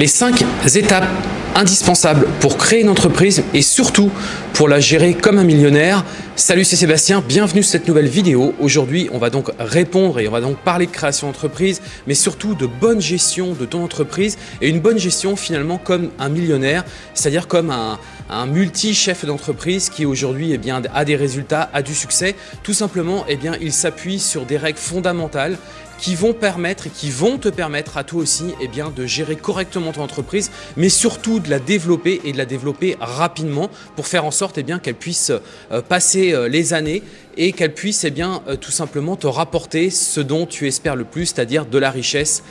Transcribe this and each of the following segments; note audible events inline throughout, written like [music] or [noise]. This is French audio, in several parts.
Les cinq étapes indispensables pour créer une entreprise et surtout pour la gérer comme un millionnaire. Salut, c'est Sébastien, bienvenue sur cette nouvelle vidéo. Aujourd'hui, on va donc répondre et on va donc parler de création d'entreprise, mais surtout de bonne gestion de ton entreprise et une bonne gestion finalement comme un millionnaire, c'est-à-dire comme un, multi-chef d'entreprise qui aujourd'hui eh a des résultats, a du succès. Tout simplement, eh bien, il s'appuie sur des règles fondamentales qui vont permettre et qui vont te permettre à toi aussi eh de gérer correctement ton entreprise, mais surtout de la développer et de la développer rapidement pour faire en sorte eh qu'elle puisse euh, passer euh, les années et qu'elle puisse eh euh, tout simplement te rapporter ce dont tu espères le plus, c'est-à-dire de la richesse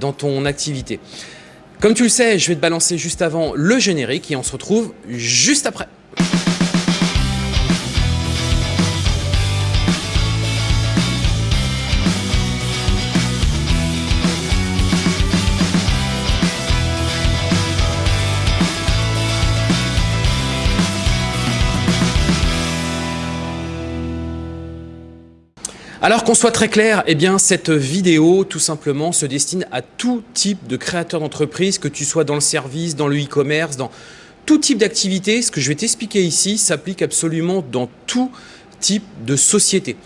dans ton activité. Comme tu le sais, je vais te balancer juste avant le générique et on se retrouve juste après. Alors qu'on soit très clair, eh cette vidéo tout simplement se destine à tout type de créateur d'entreprise, que tu sois dans le service, dans le e-commerce, dans tout type d'activité. Ce que je vais t'expliquer ici s'applique absolument dans tout type de société.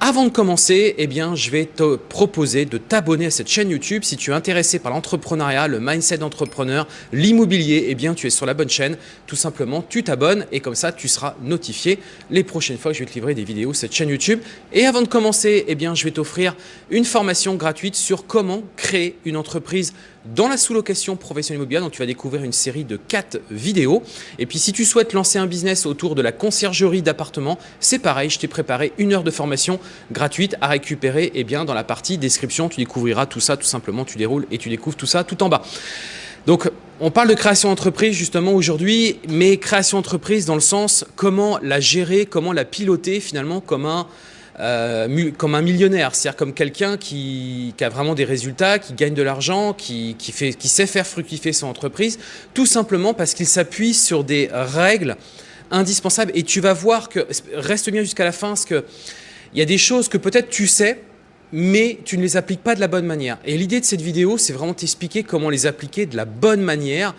Avant de commencer, eh bien, je vais te proposer de t'abonner à cette chaîne YouTube. Si tu es intéressé par l'entrepreneuriat, le mindset d'entrepreneur, l'immobilier, eh bien, tu es sur la bonne chaîne. Tout simplement, tu t'abonnes et comme ça, tu seras notifié les prochaines fois que je vais te livrer des vidéos sur cette chaîne YouTube. Et avant de commencer, eh bien, je vais t'offrir une formation gratuite sur comment créer une entreprise dans la sous-location professionnelle immobilière. Donc, tu vas découvrir une série de 4 vidéos. Et puis, si tu souhaites lancer un business autour de la conciergerie d'appartements, c'est pareil, je t'ai préparé une heure de formation gratuite à récupérer eh bien, dans la partie description. Tu découvriras tout ça, tout simplement, tu déroules et tu découvres tout ça tout en bas. Donc, on parle de création d'entreprise justement aujourd'hui, mais création d'entreprise dans le sens comment la gérer, comment la piloter finalement comme un euh, comme un millionnaire, c'est-à-dire comme quelqu'un qui, a vraiment des résultats, qui gagne de l'argent, qui, qui sait faire fructifier son entreprise, tout simplement parce qu'il s'appuie sur des règles indispensables. Et tu vas voir que, reste bien jusqu'à la fin, parce que il y a des choses que peut-être tu sais, mais tu ne les appliques pas de la bonne manière. Et l'idée de cette vidéo, c'est vraiment t'expliquer comment les appliquer de la bonne manière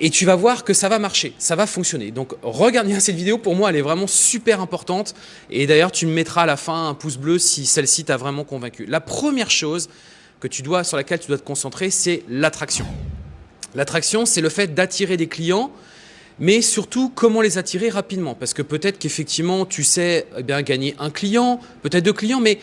et tu vas voir que ça va marcher, ça va fonctionner. Donc regarde bien cette vidéo, pour moi elle est vraiment super importante et d'ailleurs tu me mettras à la fin un pouce bleu si celle-ci t'a vraiment convaincu. La première chose que tu dois, sur laquelle tu dois te concentrer, c'est l'attraction. L'attraction, c'est le fait d'attirer des clients, mais surtout comment les attirer rapidement. Parce que peut-être qu'effectivement tu sais eh bien, gagner un client, peut-être deux clients, mais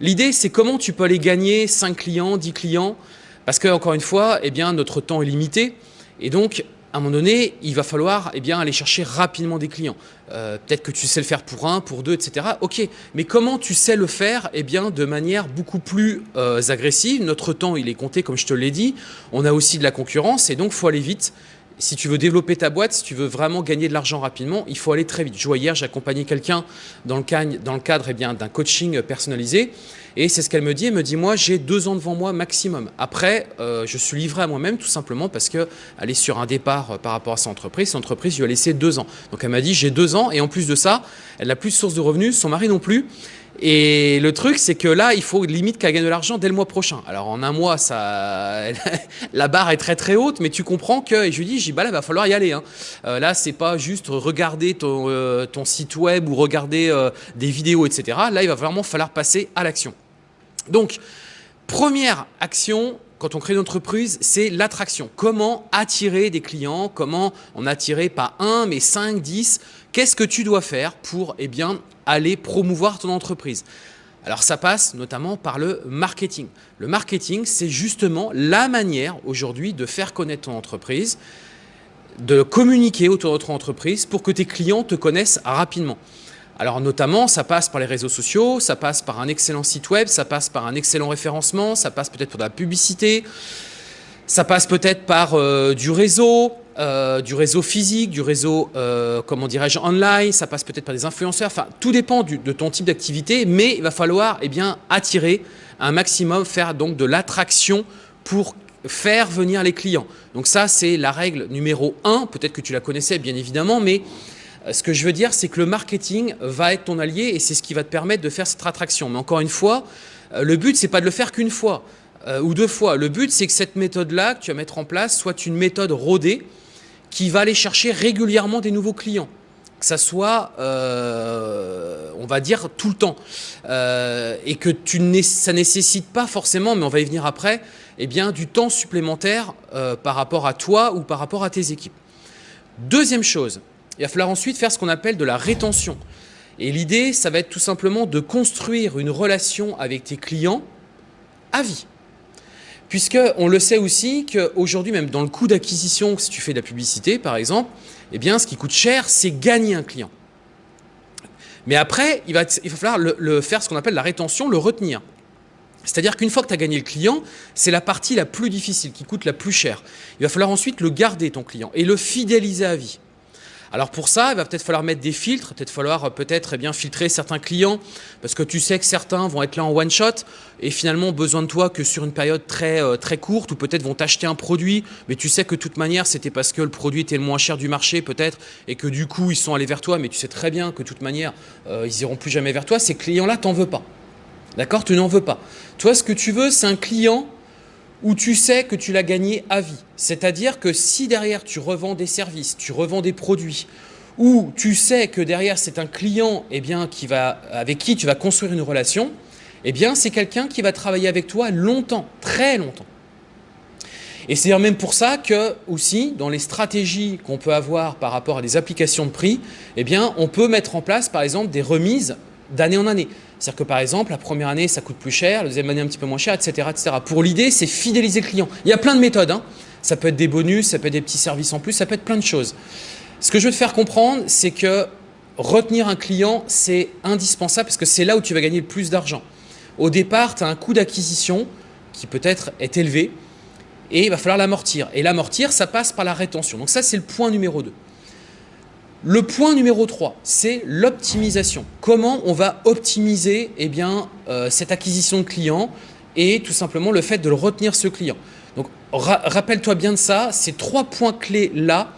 l'idée c'est comment tu peux aller gagner 5 clients, 10 clients, parce que encore une fois, eh bien, notre temps est limité. Et donc, à un moment donné, il va falloir eh bien, aller chercher rapidement des clients. Euh, peut-être que tu sais le faire pour un, pour deux, etc. Ok, mais comment tu sais le faire eh bien, de manière beaucoup plus euh, agressive? Notre temps, il est compté, comme je te l'ai dit. On a aussi de la concurrence et donc, il faut aller vite. Si tu veux développer ta boîte, si tu veux vraiment gagner de l'argent rapidement, il faut aller très vite. Je vois hier, j'ai accompagné quelqu'un dans le cadre, dans le cadre eh d'un coaching personnalisé. Et c'est ce qu'elle me dit. Elle me dit, moi, j'ai deux ans devant moi maximum. Après, euh, je suis livré à moi-même tout simplement parce qu'elle est sur un départ euh, par rapport à sa entreprise. Son entreprise lui a laissé deux ans. Donc, elle m'a dit, j'ai deux ans. Et en plus de ça, elle n'a plus de source de revenus, son mari non plus. Et le truc, c'est que là, il faut limite qu'elle gagne de l'argent dès le mois prochain. Alors en un mois, [laughs] la barre est très très haute, mais tu comprends que, et je lui dis, bah là, va falloir y aller. Hein. Euh, là, c'est pas juste regarder ton, euh, site web ou regarder des vidéos, etc. Là, il va vraiment falloir passer à l'action. Donc, première action, quand on crée une entreprise, c'est l'attraction. Comment attirer des clients? Comment en attirer pas un, mais 5, 10 Qu'est-ce que tu dois faire pour eh aller promouvoir ton entreprise? Alors ça passe notamment par le marketing. Le marketing, c'est justement la manière aujourd'hui de faire connaître ton entreprise, de communiquer autour de ton entreprise pour que tes clients te connaissent rapidement. Alors notamment, ça passe par les réseaux sociaux, ça passe par un excellent site web, ça passe par un excellent référencement, ça passe peut-être par de la publicité, ça passe peut-être par euh, du réseau, euh, du réseau physique, du réseau, euh, comment dirais-je, online, ça passe peut-être par des influenceurs, enfin tout dépend de ton type d'activité, mais il va falloir eh bien, attirer un maximum, faire donc de l'attraction pour faire venir les clients. Donc ça, c'est la règle numéro 1, peut-être que tu la connaissais bien évidemment, mais ce que je veux dire, c'est que le marketing va être ton allié et c'est ce qui va te permettre de faire cette attraction. Mais encore une fois, le but, c'est pas de le faire qu'une fois. euh, ou deux fois. Le but, c'est que cette méthode-là que tu vas mettre en place soit une méthode rodée qui va aller chercher régulièrement des nouveaux clients. Que ça soit, euh, on va dire, tout le temps. Euh, et que tu ça nécessite pas forcément, mais on va y venir après, eh bien, du temps supplémentaire par rapport à toi ou par rapport à tes équipes. Deuxième chose, il va falloir ensuite faire ce qu'on appelle de la rétention. Et l'idée, ça va être tout simplement de construire une relation avec tes clients à vie. Puisqu'on le sait aussi qu'aujourd'hui, même dans le coût d'acquisition, si tu fais de la publicité par exemple, eh bien, ce qui coûte cher, c'est gagner un client. Mais après, il va, il va falloir le, faire ce qu'on appelle la rétention, le retenir. C'est-à-dire qu'une fois que tu as gagné le client, c'est la partie la plus difficile, qui coûte la plus cher. Il va falloir ensuite le garder, ton client, et le fidéliser à vie. Alors pour ça, il va peut-être falloir mettre des filtres, peut-être falloir euh, peut-être eh bien filtrer certains clients parce que tu sais que certains vont être là en one shot et finalement ont besoin de toi que sur une période très euh, très courte ou peut-être vont t'acheter un produit, mais tu sais que de toute manière c'était parce que le produit était le moins cher du marché peut-être et que du coup ils sont allés vers toi, mais tu sais très bien que de toute manière euh, ils iront plus jamais vers toi. Ces clients-là, t'en veux pas. D'accord? Tu n'en veux pas. Toi, ce que tu veux, c'est un client où tu sais que tu l'as gagné à vie. C'est-à-dire que si derrière tu revends des services, tu revends des produits, ou tu sais que derrière c'est un client eh avec qui tu vas construire une relation, eh c'est quelqu'un qui va travailler avec toi longtemps, très longtemps. Et c'est même pour ça que aussi dans les stratégies qu'on peut avoir par rapport à des applications de prix, eh on peut mettre en place par exemple des remises d'année en année. C'est-à-dire que par exemple, la première année, ça coûte plus cher, la deuxième année un petit peu moins cher, etc. etc. Pour l'idée, c'est fidéliser le client. Il y a plein de méthodes. Hein. Ça peut être des bonus, ça peut être des petits services en plus, ça peut être plein de choses. Ce que je veux te faire comprendre, c'est que retenir un client, c'est indispensable parce que c'est là où tu vas gagner le plus d'argent. Au départ, tu as un coût d'acquisition qui peut-être est élevé et il va falloir l'amortir. Et l'amortir, ça passe par la rétention. Donc ça, c'est le point numéro 2. Le point numéro 3, c'est l'optimisation. Comment on va optimiser eh euh, cette acquisition de clients et tout simplement le fait de retenir ce client. Donc rappelle-toi bien de ça, ces trois points clés-là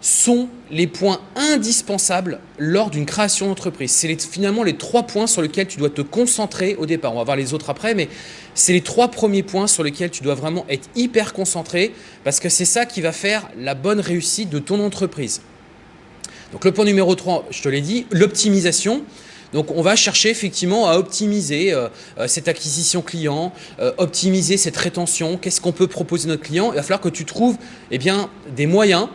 sont les points indispensables lors d'une création d'entreprise. C'est finalement les trois points sur lesquels tu dois te concentrer au départ. On va voir les autres après, mais c'est les trois premiers points sur lesquels tu dois vraiment être hyper concentré parce que c'est ça qui va faire la bonne réussite de ton entreprise. Donc le point numéro 3, je te l'ai dit, l'optimisation. Donc on va chercher effectivement à optimiser euh, euh, cette acquisition client, euh, optimiser cette rétention, qu'est-ce qu'on peut proposer à notre client? Il va falloir que tu trouves eh bien, des moyens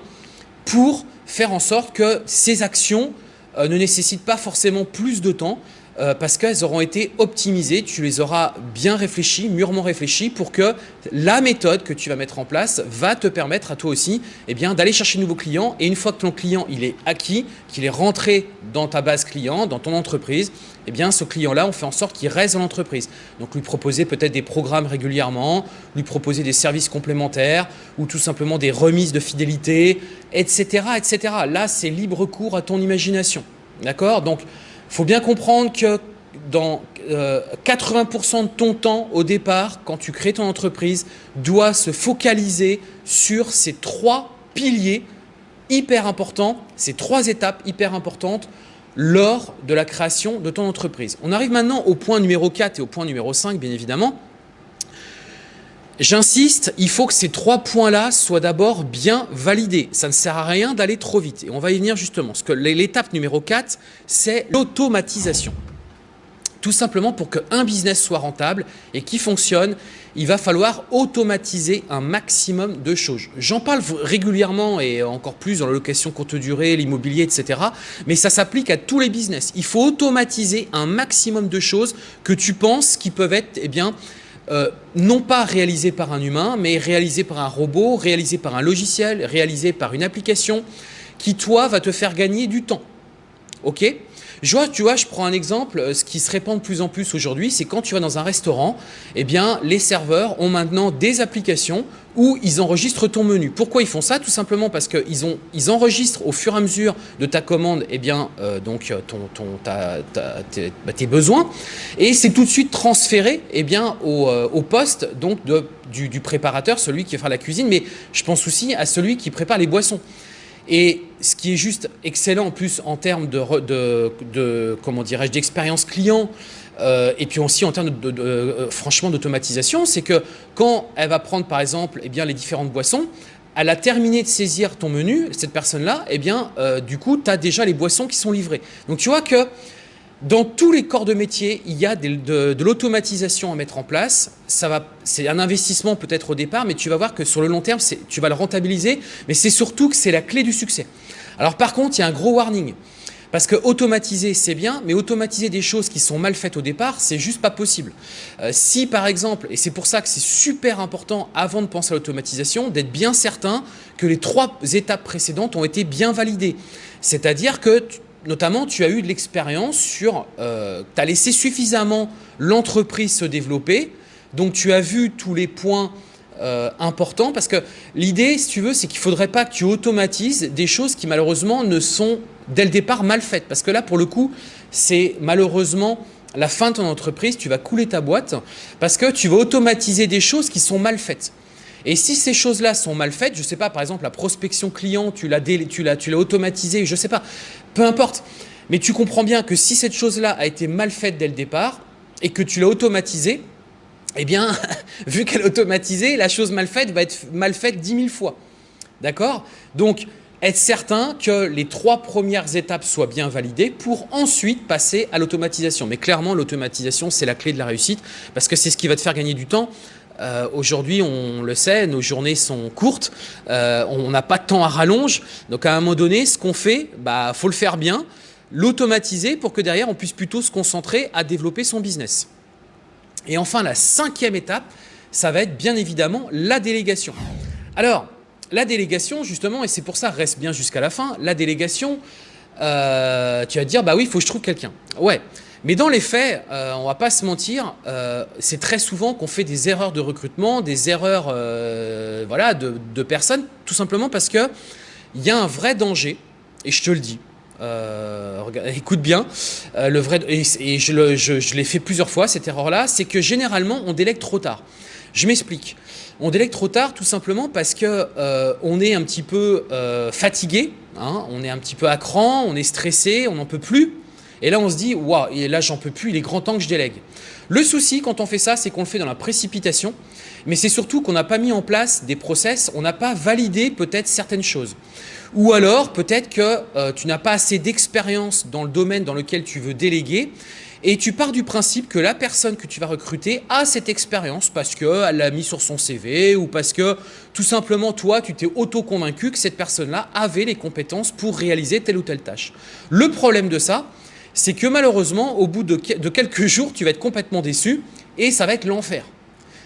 pour faire en sorte que ces actions ne nécessitent pas forcément plus de temps, euh, parce qu'elles auront été optimisées, tu les auras bien réfléchies, mûrement réfléchies pour que la méthode que tu vas mettre en place va te permettre à toi aussi eh d'aller chercher de nouveaux clients et une fois que ton client il est acquis, qu'il est rentré dans ta base client, dans ton entreprise, eh bien ce client-là, on fait en sorte qu'il reste dans l'entreprise. Donc lui proposer peut-être des programmes régulièrement, lui proposer des services complémentaires ou tout simplement des remises de fidélité, etc. etc. Là, c'est libre cours à ton imagination. D'accord? Donc, faut bien comprendre que dans 80% euh, de ton temps au départ, quand tu crées ton entreprise, doit se focaliser sur ces trois piliers hyper importants, ces trois étapes hyper importantes lors de la création de ton entreprise. On arrive maintenant au point numéro 4 et au point numéro 5, bien évidemment. J'insiste, il faut que ces trois points-là soient d'abord bien validés. Ça ne sert à rien d'aller trop vite. Et on va y venir justement. l'étape numéro 4, c'est l'automatisation. Tout simplement pour qu'un business soit rentable et qui fonctionne, il va falloir automatiser un maximum de choses. J'en parle régulièrement et encore plus dans la location courte durée, l'immobilier, etc. Mais ça s'applique à tous les business. Il faut automatiser un maximum de choses que tu penses qui peuvent être eh bien, euh, non pas réalisé par un humain, mais réalisé par un robot, réalisé par un logiciel, réalisé par une application qui, toi, va te faire gagner du temps. Ok? Je vois, tu vois, je prends un exemple, euh, ce qui se répand de plus en plus aujourd'hui, c'est quand tu vas dans un restaurant, eh bien, les serveurs ont maintenant des applications où ils enregistrent ton menu. Pourquoi ils font ça? Tout simplement parce qu'ils ils enregistrent au fur et à mesure de ta commande eh bien, euh, donc, euh, ton, ton, bah, tes, besoins et c'est tout de suite transféré eh bien, au, poste donc, du préparateur, celui qui va faire la cuisine, mais je pense aussi à celui qui prépare les boissons. Et ce qui est juste excellent en plus en termes de, comment dirais-je d'expérience client, euh, et puis aussi en termes de, euh, franchement d'automatisation, c'est que quand elle va prendre par exemple eh bien, les différentes boissons, elle a terminé de saisir ton menu, cette personne-là, eh bien, du coup, tu as déjà les boissons qui sont livrées. Donc tu vois que dans tous les corps de métier, il y a de, l'automatisation à mettre en place. C'est un investissement peut-être au départ, mais tu vas voir que sur le long terme, tu vas le rentabiliser. Mais c'est surtout que c'est la clé du succès. Alors par contre, il y a un gros warning. Parce que automatiser, c'est bien, mais automatiser des choses qui sont mal faites au départ, c'est juste pas possible. Euh, si par exemple, et c'est pour ça que c'est super important avant de penser à l'automatisation, d'être bien certain que les trois étapes précédentes ont été bien validées. C'est-à-dire que notamment, tu as eu de l'expérience sur, euh, tu as laissé suffisamment l'entreprise se développer, donc tu as vu tous les points euh, importants, parce que l'idée, si tu veux, c'est qu'il ne faudrait pas que tu automatises des choses qui malheureusement ne sont dès le départ mal faites, parce que là, pour le coup, c'est malheureusement la fin de ton entreprise, tu vas couler ta boîte, parce que tu vas automatiser des choses qui sont mal faites. Et si ces choses-là sont mal faites, je ne sais pas, par exemple, la prospection client, tu l'as automatisé, je ne sais pas, peu importe. Mais tu comprends bien que si cette chose-là a été mal faite dès le départ et que tu l'as automatisée, eh bien, [laughs] vu qu'elle est automatisée, la chose mal faite va être mal faite 10 000 fois. D'accord? Donc, être certain que les trois premières étapes soient bien validées pour ensuite passer à l'automatisation. Mais clairement, l'automatisation, c'est la clé de la réussite parce que c'est ce qui va te faire gagner du temps. Euh, aujourd'hui, on le sait, nos journées sont courtes, euh, on n'a pas de temps à rallonge. Donc à un moment donné, ce qu'on fait, bah faut le faire bien, l'automatiser pour que derrière, on puisse plutôt se concentrer à développer son business. Et enfin, la cinquième étape, ça va être bien évidemment la délégation. Alors, la délégation, justement, et c'est pour ça, reste bien jusqu'à la fin, la délégation, euh, tu vas te dire, bah oui, il faut que je trouve quelqu'un. Ouais, mais dans les faits, euh, on ne va pas se mentir, euh, c'est très souvent qu'on fait des erreurs de recrutement, des erreurs euh, voilà, de, personnes, tout simplement parce qu'il y a un vrai danger, et je te le dis, écoute bien, le vrai, et, je, l'ai fait plusieurs fois cette erreur-là, c'est que généralement on délègue trop tard. Je m'explique. On délègue trop tard tout simplement parce que on est un petit peu fatigué, hein, on est un petit peu à cran, on est stressé, on n'en peut plus. Et là, on se dit, waouh, et là, j'en peux plus, il est grand temps que je délègue. Le souci, quand on fait ça, c'est qu'on le fait dans la précipitation, mais c'est surtout qu'on n'a pas mis en place des process, on n'a pas validé peut-être certaines choses. Ou alors, peut-être que euh, tu n'as pas assez d'expérience dans le domaine dans lequel tu veux déléguer, et tu pars du principe que la personne que tu vas recruter a cette expérience parce qu'elle l'a mis sur son CV ou parce que tout simplement toi, tu t'es auto-convaincu que cette personne-là avait les compétences pour réaliser telle ou telle tâche. Le problème de ça, c'est que malheureusement, au bout de, quelques jours, tu vas être complètement déçu et ça va être l'enfer.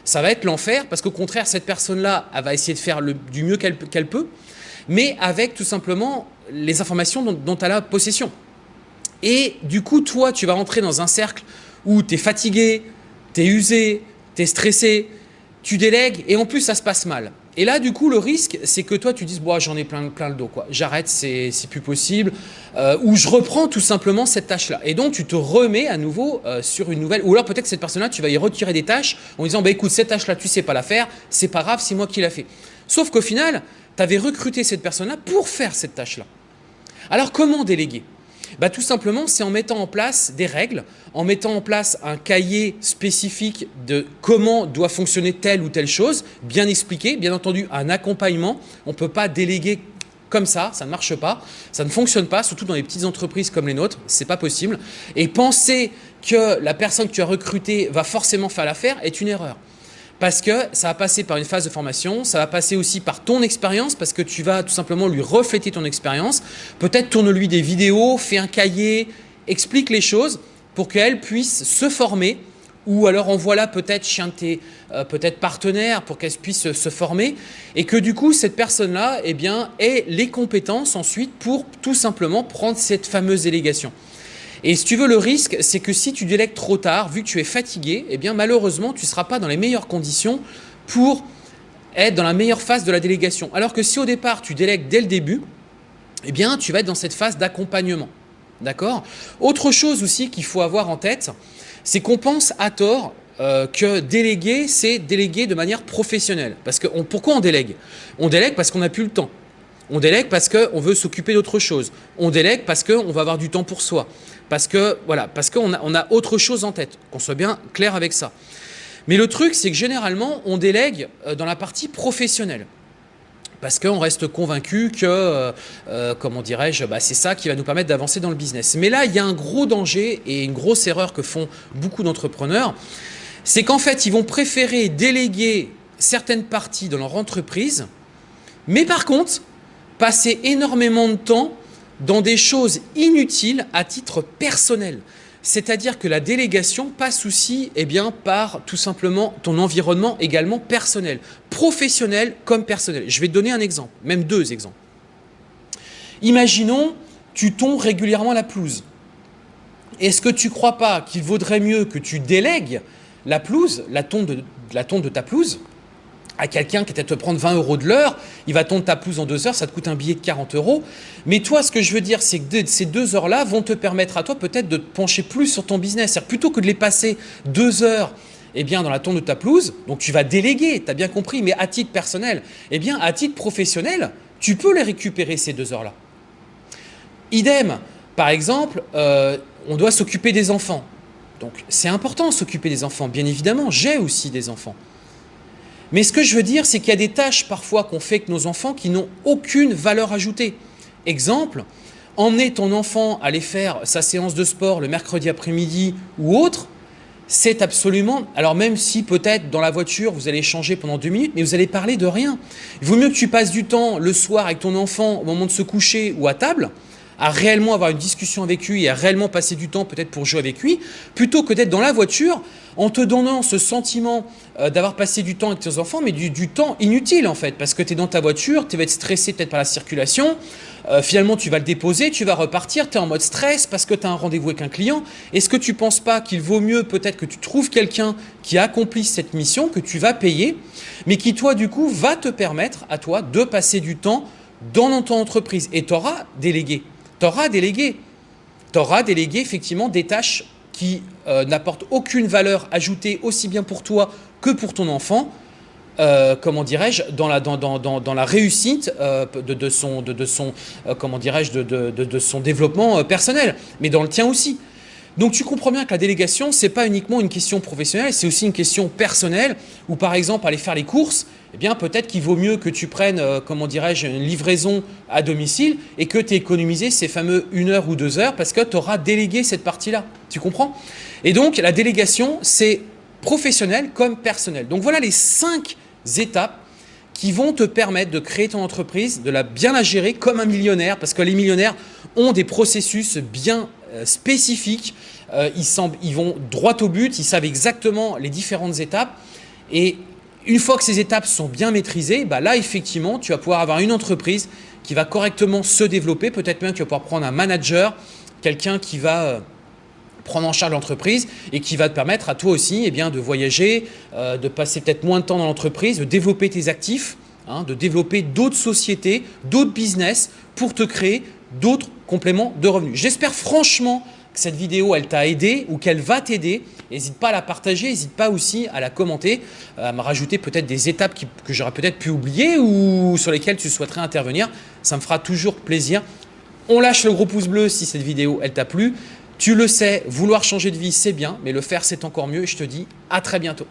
Ça va être l'enfer parce qu'au contraire, cette personne-là, elle va essayer de faire du mieux qu'elle peut, mais avec tout simplement les informations dont, dont elle a possession. Et du coup, toi, tu vas rentrer dans un cercle où tu es fatigué, tu es usé, tu es stressé, tu délègues et en plus, ça se passe mal. Et là, du coup, le risque, c'est que toi, tu dises, bon, j'en ai plein, plein le dos, quoi. J'arrête, c'est plus possible. Euh, ou je reprends tout simplement cette tâche-là. Et donc, tu te remets à nouveau euh, sur une nouvelle. Ou alors, peut-être cette personne-là, tu vas y retirer des tâches en disant, bah, écoute, cette tâche-là, tu sais pas la faire, c'est pas grave, c'est moi qui l'a fait. Sauf qu'au final, tu avais recruté cette personne-là pour faire cette tâche-là. Alors, comment déléguer? Bah, Tout simplement, c'est en mettant en place des règles, en mettant en place un cahier spécifique de comment doit fonctionner telle ou telle chose, bien expliqué, bien entendu un accompagnement. On ne peut pas déléguer comme ça, ça ne marche pas, ça ne fonctionne pas, surtout dans les petites entreprises comme les nôtres, c'est pas possible. Et penser que la personne que tu as recrutée va forcément faire l'affaire est une erreur parce que ça va passer par une phase de formation, ça va passer aussi par ton expérience, parce que tu vas tout simplement lui refléter ton expérience. Peut-être tourne-lui des vidéos, fais un cahier, explique les choses pour qu'elle puisse se former ou alors envoie-la peut-être chez un de tes euh, peut-être partenaires pour qu'elle puisse se former et que du coup cette personne-là eh ait les compétences ensuite pour tout simplement prendre cette fameuse délégation. Et si tu veux, le risque, c'est que si tu délègues trop tard, vu que tu es fatigué, eh bien malheureusement, tu ne seras pas dans les meilleures conditions pour être dans la meilleure phase de la délégation. Alors que si au départ, tu délègues dès le début, eh bien, tu vas être dans cette phase d'accompagnement. D'accord? Autre chose aussi qu'il faut avoir en tête, c'est qu'on pense à tort euh, que déléguer, c'est déléguer de manière professionnelle. Parce que pourquoi on délègue On délègue parce qu'on n'a plus le temps. On délègue parce qu'on veut s'occuper d'autre chose. On délègue parce qu'on va avoir du temps pour soi. Parce que voilà, parce qu'on a, autre chose en tête. Qu'on soit bien clair avec ça. Mais le truc, c'est que généralement, on délègue euh, dans la partie professionnelle parce qu'on reste convaincu que, euh, euh, comment dirais-je, bah, c'est ça qui va nous permettre d'avancer dans le business. Mais là, il y a un gros danger et une grosse erreur que font beaucoup d'entrepreneurs, c'est qu'en fait, ils vont préférer déléguer certaines parties de leur entreprise, mais par contre, passer énormément de temps dans des choses inutiles à titre personnel. C'est-à-dire que la délégation passe aussi eh par tout simplement ton environnement également personnel, professionnel comme personnel. Je vais te donner un exemple, même deux exemples. Imaginons, tu tonds régulièrement la pelouse. Est-ce que tu ne crois pas qu'il vaudrait mieux que tu délègues la pelouse, la tonte la tonte de ta pelouse, à quelqu'un qui est à te prendre 20 euros de l'heure, il va tondre ta pelouse en deux heures, ça te coûte un billet de 40 euros. Mais toi, ce que je veux dire, c'est que ces deux heures-là vont te permettre à toi peut-être de te pencher plus sur ton business. C'est-à-dire plutôt que de les passer deux heures eh bien, dans la tonte de ta pelouse, donc tu vas déléguer, tu as bien compris, mais à titre personnel, eh bien, à titre professionnel, tu peux les récupérer ces deux heures-là. Idem, par exemple, euh, on doit s'occuper des enfants. Donc, c'est important s'occuper des enfants, bien évidemment, j'ai aussi des enfants. Mais ce que je veux dire, c'est qu'il y a des tâches parfois qu'on fait avec nos enfants qui n'ont aucune valeur ajoutée. Exemple, emmener ton enfant aller faire sa séance de sport le mercredi après-midi ou autre, c'est absolument... Alors même si peut-être dans la voiture, vous allez changer pendant deux minutes, mais vous allez parler de rien. Il vaut mieux que tu passes du temps le soir avec ton enfant au moment de se coucher ou à table, à réellement avoir une discussion avec lui et à réellement passer du temps peut-être pour jouer avec lui, plutôt que d'être dans la voiture en te donnant ce sentiment euh, d'avoir passé du temps avec tes enfants, mais du, temps inutile en fait, parce que tu es dans ta voiture, tu vas être stressé peut-être par la circulation, euh, finalement tu vas le déposer, tu vas repartir, tu es en mode stress parce que tu as un rendez-vous avec un client. Est-ce que tu ne penses pas qu'il vaut mieux peut-être que tu trouves quelqu'un qui accomplit cette mission, que tu vas payer, mais qui toi du coup va te permettre à toi de passer du temps dans ton entreprise et tu auras délégué auras délégué. Tu auras délégué effectivement des tâches qui euh, n'apportent aucune valeur ajoutée aussi bien pour toi que pour ton enfant, euh, comment dirais-je, dans la, réussite euh, de, son, développement personnel, mais dans le tien aussi. Donc tu comprends bien que la délégation, ce n'est pas uniquement une question professionnelle, c'est aussi une question personnelle, où par exemple aller faire les courses, eh bien peut-être qu'il vaut mieux que tu prennes, euh, comment dirais-je, une livraison à domicile et que tu aies économisé ces fameux une heure ou deux heures parce que tu auras délégué cette partie-là. Tu comprends? Et donc la délégation, c'est professionnel comme personnel. Donc voilà les cinq étapes qui vont te permettre de créer ton entreprise, de la bien la gérer comme un millionnaire, parce que les millionnaires ont des processus bien euh, spécifiques, euh, ils, ils vont droit au but, ils savent exactement les différentes étapes, et une fois que ces étapes sont bien maîtrisées, bah là effectivement tu vas pouvoir avoir une entreprise qui va correctement se développer, peut-être même que tu vas pouvoir prendre un manager, quelqu'un qui va euh, prendre en charge l'entreprise et qui va te permettre à toi aussi eh bien, de voyager, de passer peut-être moins de temps dans l'entreprise, de développer tes actifs, hein, de développer d'autres sociétés, d'autres business pour te créer d'autres compléments de revenus. J'espère franchement que cette vidéo, elle t'a aidé ou qu'elle va t'aider. N'hésite pas à la partager, n'hésite pas aussi à la commenter, à me rajouter peut-être des étapes que j'aurais peut-être pu oublier ou sur lesquelles tu souhaiterais intervenir. Ça me fera toujours plaisir. On lâche le gros pouce bleu si cette vidéo, elle t'a plu. Tu le sais, vouloir changer de vie, c'est bien, mais le faire, c'est encore mieux. Je te dis à très bientôt.